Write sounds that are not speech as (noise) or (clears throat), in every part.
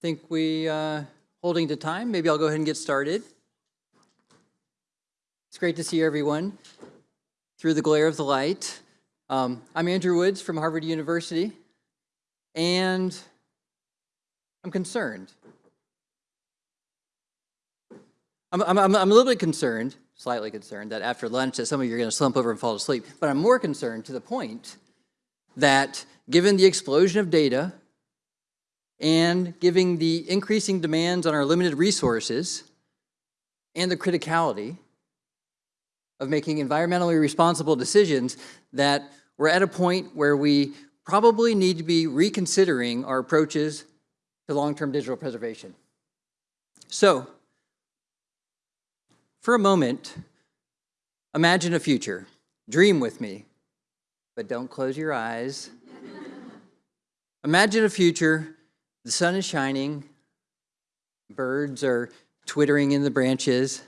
think we, uh, holding to time, maybe I'll go ahead and get started. It's great to see everyone through the glare of the light. Um, I'm Andrew Woods from Harvard University, and I'm concerned. I'm, I'm, I'm a little bit concerned, slightly concerned, that after lunch that some of you are going to slump over and fall asleep. But I'm more concerned to the point that given the explosion of data and giving the increasing demands on our limited resources and the criticality of making environmentally responsible decisions that we're at a point where we probably need to be reconsidering our approaches to long-term digital preservation. So, for a moment, imagine a future. Dream with me, but don't close your eyes. (laughs) imagine a future, the sun is shining, birds are twittering in the branches,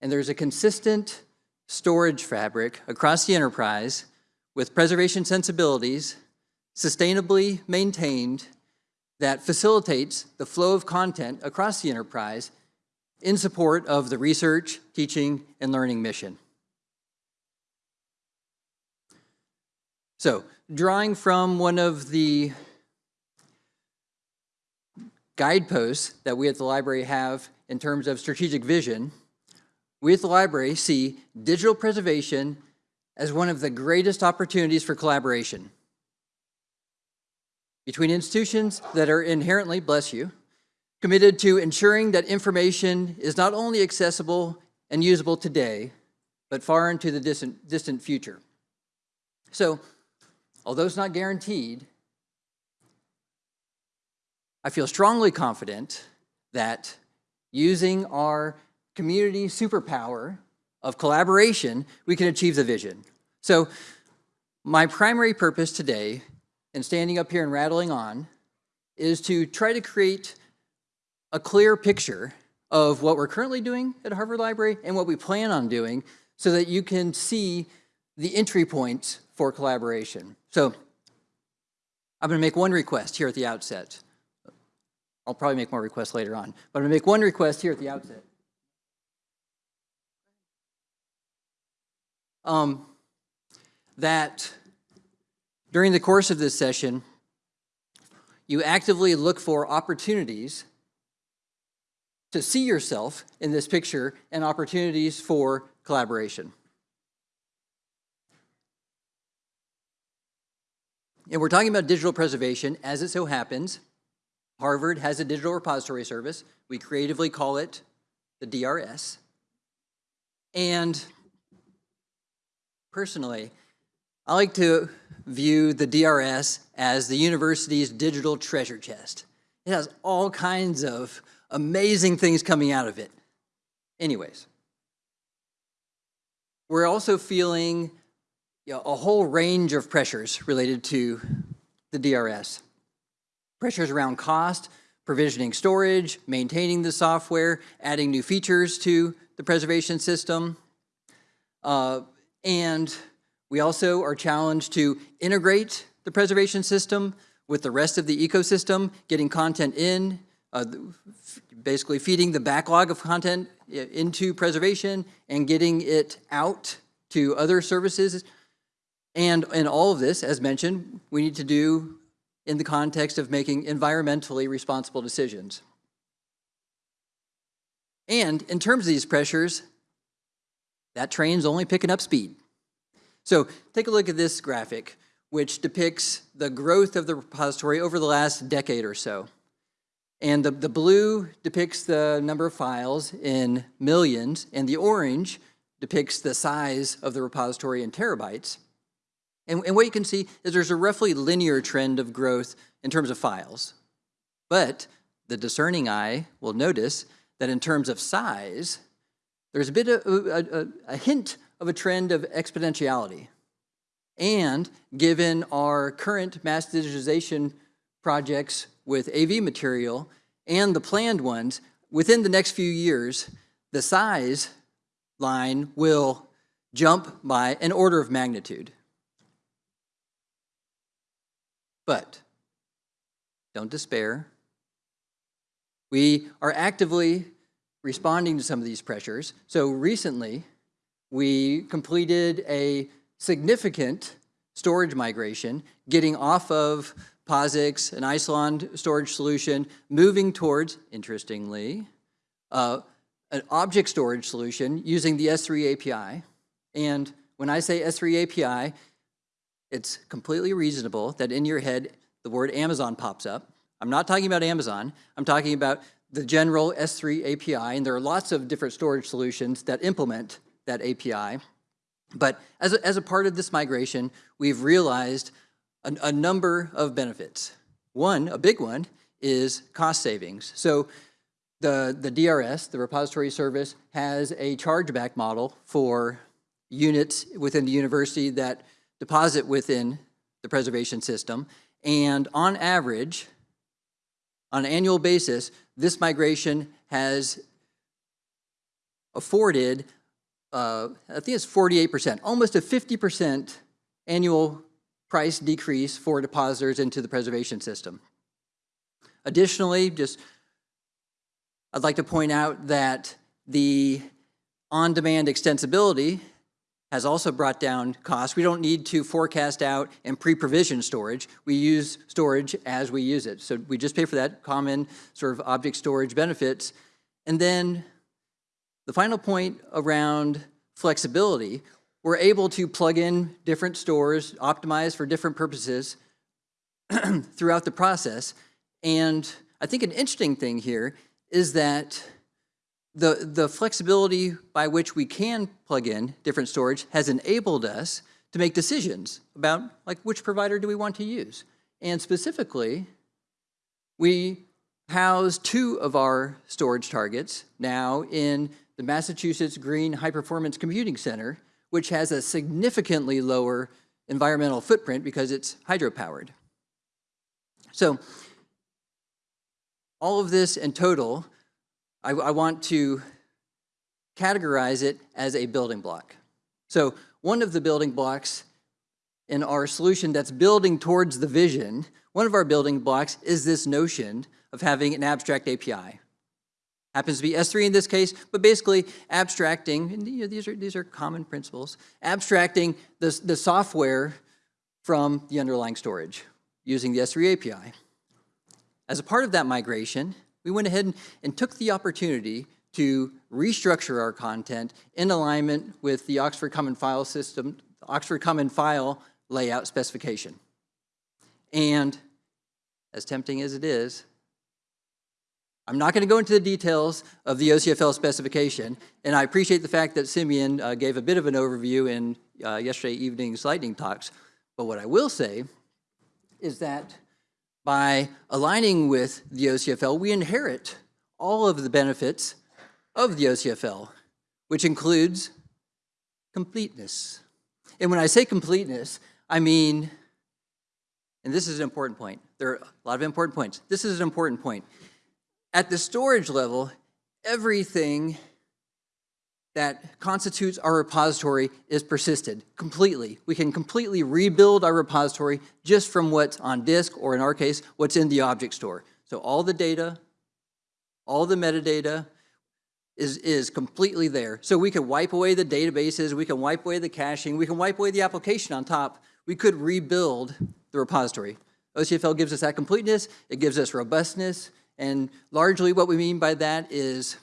and there's a consistent storage fabric across the enterprise with preservation sensibilities, sustainably maintained, that facilitates the flow of content across the enterprise in support of the research, teaching, and learning mission. So, drawing from one of the guideposts that we at the library have in terms of strategic vision, we at the library see digital preservation as one of the greatest opportunities for collaboration between institutions that are inherently, bless you, committed to ensuring that information is not only accessible and usable today, but far into the distant, distant future. So, although it's not guaranteed, I feel strongly confident that using our community superpower of collaboration, we can achieve the vision. So my primary purpose today in standing up here and rattling on is to try to create a clear picture of what we're currently doing at Harvard Library and what we plan on doing so that you can see the entry points for collaboration. So I'm going to make one request here at the outset. I'll probably make more requests later on, but I'm going to make one request here at the outset. Um, that during the course of this session, you actively look for opportunities to see yourself in this picture and opportunities for collaboration. And we're talking about digital preservation. As it so happens, Harvard has a digital repository service. We creatively call it the DRS. And personally, I like to view the DRS as the university's digital treasure chest. It has all kinds of amazing things coming out of it. Anyways, we're also feeling you know, a whole range of pressures related to the DRS. Pressures around cost, provisioning storage, maintaining the software, adding new features to the preservation system, uh, and we also are challenged to integrate the preservation system with the rest of the ecosystem, getting content in, uh, basically feeding the backlog of content into preservation and getting it out to other services. And in all of this, as mentioned, we need to do in the context of making environmentally responsible decisions. And in terms of these pressures, that train's only picking up speed. So take a look at this graphic, which depicts the growth of the repository over the last decade or so. And the, the blue depicts the number of files in millions, and the orange depicts the size of the repository in terabytes. And, and what you can see is there's a roughly linear trend of growth in terms of files. But the discerning eye will notice that in terms of size, there's a bit of a, a, a hint of a trend of exponentiality. And given our current mass digitization projects with AV material and the planned ones, within the next few years, the size line will jump by an order of magnitude. But don't despair. We are actively responding to some of these pressures. So recently, we completed a significant storage migration, getting off of POSIX, an Isilon storage solution, moving towards, interestingly, uh, an object storage solution using the S3 API. And when I say S3 API, it's completely reasonable that in your head the word Amazon pops up. I'm not talking about Amazon. I'm talking about the general S3 API, and there are lots of different storage solutions that implement that API. But as a, as a part of this migration, we've realized a, a number of benefits. One, a big one, is cost savings. So the, the DRS, the repository service, has a chargeback model for units within the university that deposit within the preservation system. And on average, on an annual basis, this migration has afforded, uh, I think it's 48%, almost a 50% annual price decrease for depositors into the preservation system. Additionally, just I'd like to point out that the on-demand extensibility has also brought down costs. We don't need to forecast out and pre-provision storage. We use storage as we use it. So we just pay for that common sort of object storage benefits. And then the final point around flexibility, we're able to plug in different stores, optimize for different purposes (clears throat) throughout the process. And I think an interesting thing here is that the, the flexibility by which we can plug in different storage has enabled us to make decisions about like which provider do we want to use. And specifically, we house two of our storage targets now in the Massachusetts Green High Performance Computing Center, which has a significantly lower environmental footprint because it's hydropowered. So all of this in total I, I want to categorize it as a building block. So one of the building blocks in our solution that's building towards the vision, one of our building blocks is this notion of having an abstract API. Happens to be S3 in this case, but basically abstracting, and you know, these, are, these are common principles, abstracting the, the software from the underlying storage using the S3 API. As a part of that migration, we went ahead and, and took the opportunity to restructure our content in alignment with the Oxford Common File system, Oxford Common File layout specification. And as tempting as it is, I'm not going to go into the details of the OCFL specification, and I appreciate the fact that Simeon uh, gave a bit of an overview in uh, yesterday evening's lightning talks. But what I will say is that by aligning with the OCFL, we inherit all of the benefits of the OCFL, which includes completeness. And when I say completeness, I mean, and this is an important point. There are a lot of important points. This is an important point. At the storage level, everything that constitutes our repository is persisted completely. We can completely rebuild our repository just from what's on disk, or in our case, what's in the object store. So all the data, all the metadata is, is completely there. So we can wipe away the databases, we can wipe away the caching, we can wipe away the application on top. We could rebuild the repository. OCFL gives us that completeness, it gives us robustness, and largely what we mean by that is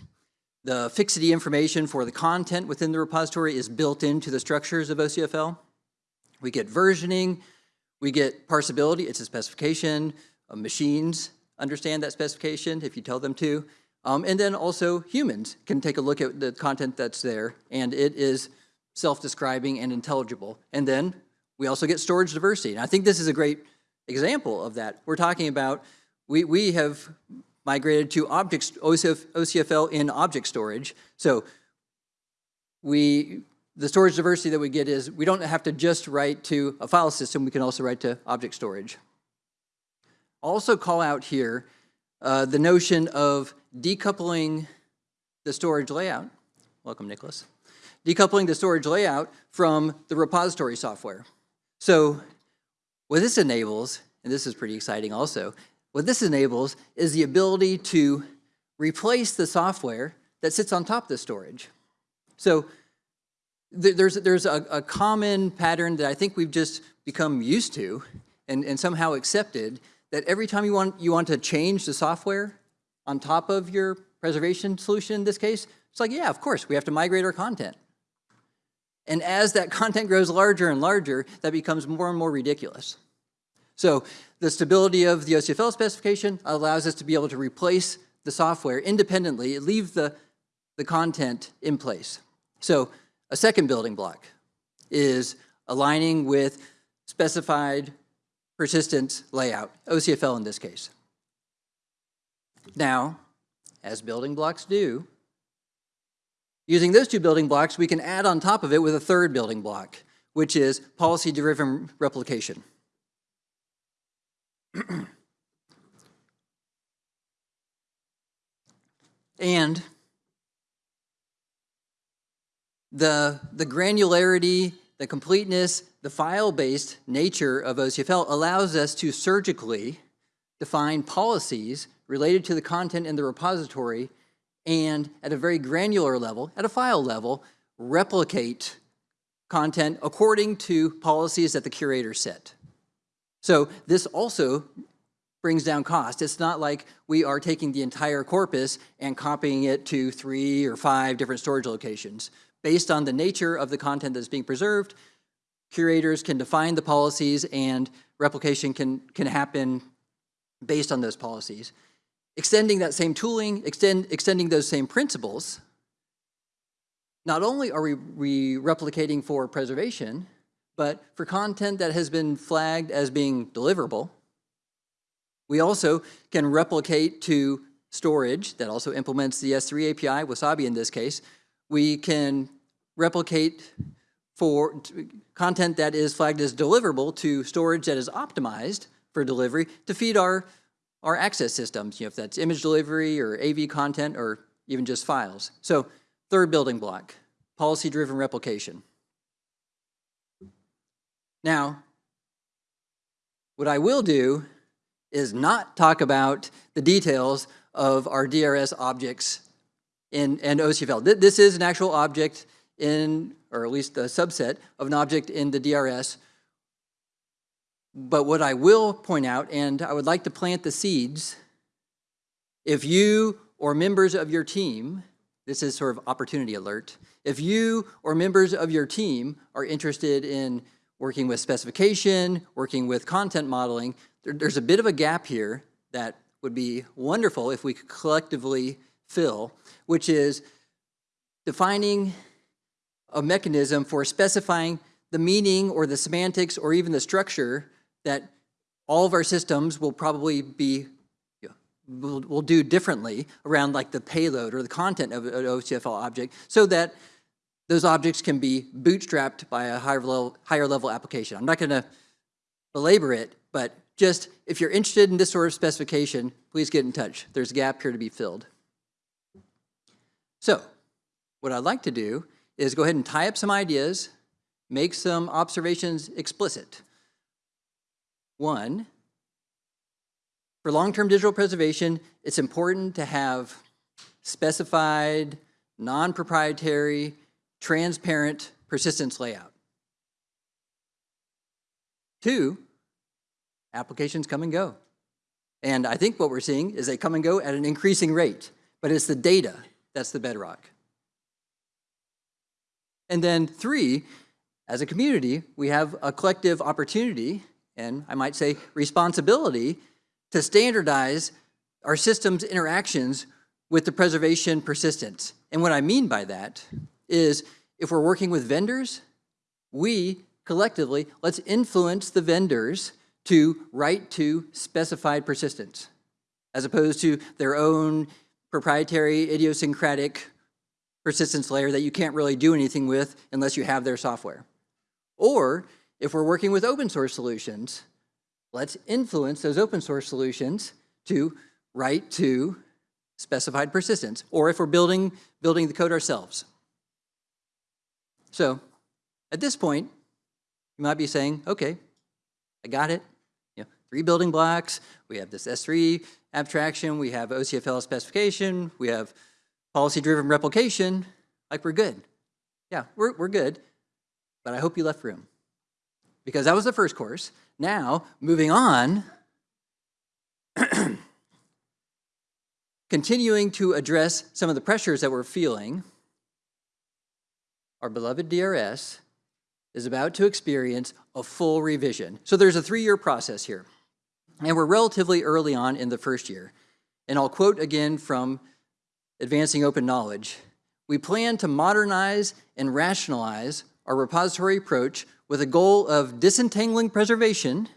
the fixity information for the content within the repository is built into the structures of OCFL. We get versioning, we get parsability, it's a specification, uh, machines understand that specification if you tell them to, um, and then also humans can take a look at the content that's there and it is self-describing and intelligible. And then we also get storage diversity. And I think this is a great example of that. We're talking about, we, we have migrated to object, OCFL in object storage. So we, the storage diversity that we get is we don't have to just write to a file system, we can also write to object storage. Also call out here uh, the notion of decoupling the storage layout. Welcome, Nicholas. Decoupling the storage layout from the repository software. So what this enables, and this is pretty exciting also, what this enables is the ability to replace the software that sits on top of the storage. So th there's, there's a, a common pattern that I think we've just become used to and, and somehow accepted that every time you want, you want to change the software on top of your preservation solution in this case, it's like, yeah, of course, we have to migrate our content. And as that (laughs) content grows larger and larger, that becomes more and more ridiculous. So the stability of the OCFL specification allows us to be able to replace the software independently, leave the, the content in place. So a second building block is aligning with specified persistence layout, OCFL in this case. Now, as building blocks do, using those two building blocks, we can add on top of it with a third building block, which is policy-driven replication. (clears throat) and the, the granularity, the completeness, the file-based nature of OCFL allows us to surgically define policies related to the content in the repository and at a very granular level, at a file level, replicate content according to policies that the curator set. So this also brings down cost. It's not like we are taking the entire corpus and copying it to three or five different storage locations. Based on the nature of the content that's being preserved, curators can define the policies and replication can, can happen based on those policies. Extending that same tooling, extend, extending those same principles, not only are we, we replicating for preservation, but for content that has been flagged as being deliverable, we also can replicate to storage that also implements the S3 API, Wasabi in this case. We can replicate for content that is flagged as deliverable to storage that is optimized for delivery to feed our, our access systems, you know, if that's image delivery or AV content or even just files. So third building block, policy-driven replication. Now, what I will do is not talk about the details of our DRS objects in, in OCFL. This is an actual object in, or at least a subset of an object in the DRS. But what I will point out, and I would like to plant the seeds, if you or members of your team, this is sort of opportunity alert, if you or members of your team are interested in working with specification, working with content modeling, there, there's a bit of a gap here that would be wonderful if we could collectively fill, which is defining a mechanism for specifying the meaning or the semantics or even the structure that all of our systems will probably be will, will do differently around like the payload or the content of an OCFL object so that those objects can be bootstrapped by a higher level, higher level application. I'm not gonna belabor it, but just if you're interested in this sort of specification, please get in touch. There's a gap here to be filled. So what I'd like to do is go ahead and tie up some ideas, make some observations explicit. One, for long-term digital preservation, it's important to have specified, non-proprietary, transparent persistence layout. Two, applications come and go. And I think what we're seeing is they come and go at an increasing rate, but it's the data that's the bedrock. And then three, as a community, we have a collective opportunity, and I might say responsibility, to standardize our system's interactions with the preservation persistence. And what I mean by that is if we're working with vendors, we collectively, let's influence the vendors to write to specified persistence, as opposed to their own proprietary idiosyncratic persistence layer that you can't really do anything with unless you have their software. Or if we're working with open source solutions, let's influence those open source solutions to write to specified persistence, or if we're building, building the code ourselves. So at this point, you might be saying, okay, I got it. You know, three building blocks. We have this S3 abstraction, we have OCFL specification, we have policy-driven replication, like we're good. Yeah, we're, we're good, but I hope you left room. Because that was the first course. Now, moving on, (clears throat) continuing to address some of the pressures that we're feeling, our beloved DRS is about to experience a full revision. So there's a three-year process here. And we're relatively early on in the first year. And I'll quote again from Advancing Open Knowledge. We plan to modernize and rationalize our repository approach with a goal of disentangling preservation,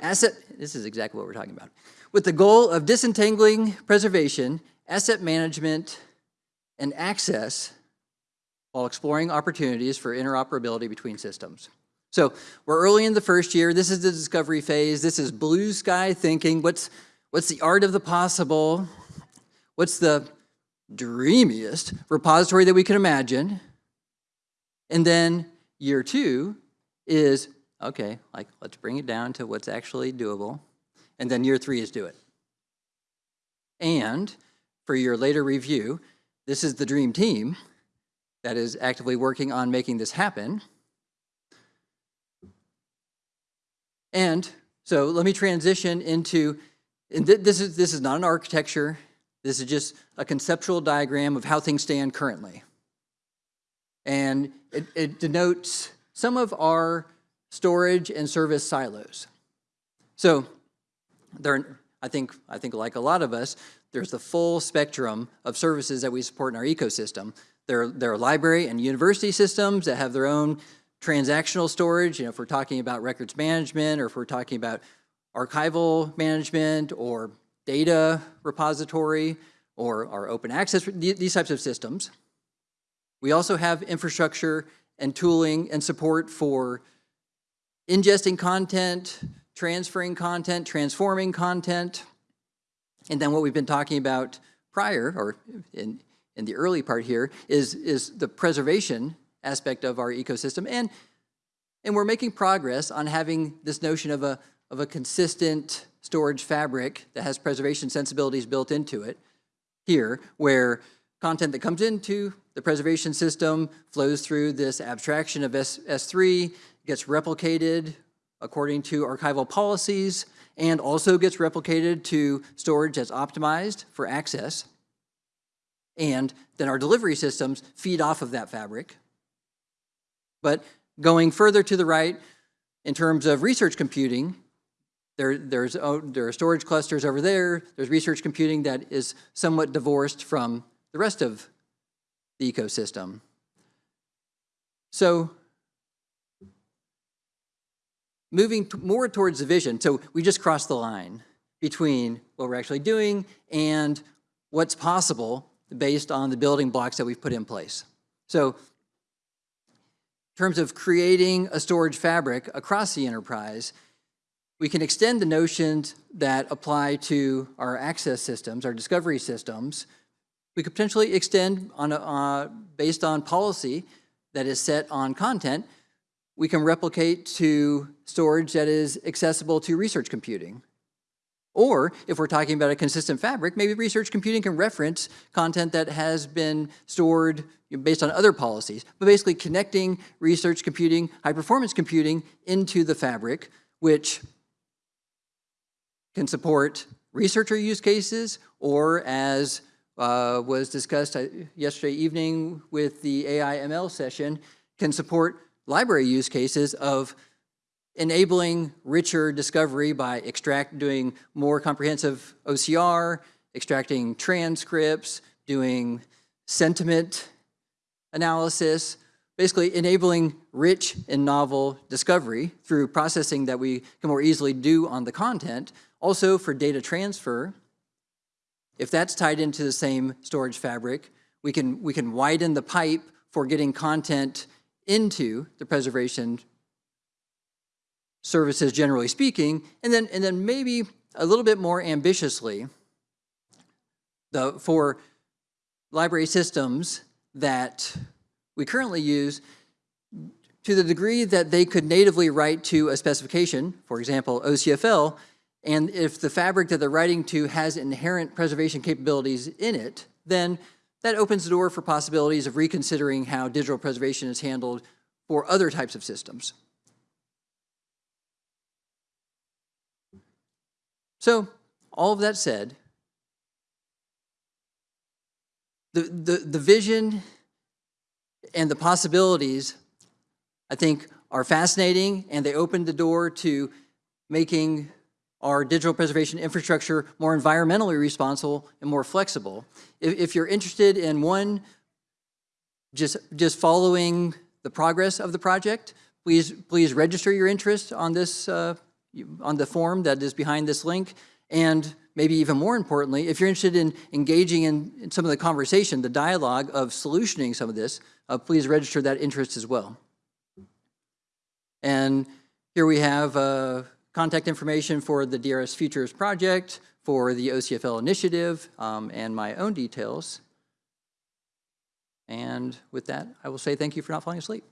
asset, this is exactly what we're talking about, with the goal of disentangling preservation, asset management, and access while exploring opportunities for interoperability between systems. So we're early in the first year. This is the discovery phase. This is blue sky thinking. What's, what's the art of the possible? What's the dreamiest repository that we can imagine? And then year two is, okay, like let's bring it down to what's actually doable. And then year three is do it. And for your later review, this is the dream team that is actively working on making this happen. And so let me transition into, and th this, is, this is not an architecture, this is just a conceptual diagram of how things stand currently. And it, it denotes some of our storage and service silos. So there, I think, I think like a lot of us, there's the full spectrum of services that we support in our ecosystem. There, are library and university systems that have their own transactional storage, you know, if we're talking about records management or if we're talking about archival management or data repository or our open access, these types of systems. We also have infrastructure and tooling and support for ingesting content, transferring content, transforming content, and then what we've been talking about prior, or in, in the early part here is, is the preservation aspect of our ecosystem. And, and we're making progress on having this notion of a, of a consistent storage fabric that has preservation sensibilities built into it here, where content that comes into the preservation system flows through this abstraction of S, S3, gets replicated according to archival policies, and also gets replicated to storage that's optimized for access. And then our delivery systems feed off of that fabric. But going further to the right, in terms of research computing, there, there's, oh, there are storage clusters over there. There's research computing that is somewhat divorced from the rest of the ecosystem. So moving more towards the vision, so we just crossed the line between what we're actually doing and what's possible based on the building blocks that we've put in place. So in terms of creating a storage fabric across the enterprise, we can extend the notions that apply to our access systems, our discovery systems. We could potentially extend on a, uh, based on policy that is set on content, we can replicate to storage that is accessible to research computing. Or if we're talking about a consistent fabric, maybe research computing can reference content that has been stored based on other policies, but basically connecting research computing, high performance computing into the fabric, which can support researcher use cases or as uh, was discussed uh, yesterday evening with the AI ML session, can support library use cases of enabling richer discovery by extract, doing more comprehensive OCR, extracting transcripts, doing sentiment analysis, basically enabling rich and novel discovery through processing that we can more easily do on the content. Also for data transfer, if that's tied into the same storage fabric, we can, we can widen the pipe for getting content into the preservation services generally speaking, and then, and then maybe a little bit more ambitiously, the, for library systems that we currently use, to the degree that they could natively write to a specification, for example, OCFL, And if the fabric that they're writing to has inherent preservation capabilities in it, then that opens the door for possibilities of reconsidering how digital preservation is handled for other types of systems. So, all of that said, the, the, the vision and the possibilities, I think, are fascinating and they open the door to making our digital preservation infrastructure more environmentally responsible and more flexible. If, if you're interested in one, just, just following the progress of the project, please, please register your interest on this, uh, on the form that is behind this link. And maybe even more importantly, if you're interested in engaging in, in some of the conversation, the dialogue of solutioning some of this, uh, please register that interest as well. And here we have uh, contact information for the DRS Futures project, for the OCFL initiative, um, and my own details. And with that, I will say thank you for not falling asleep.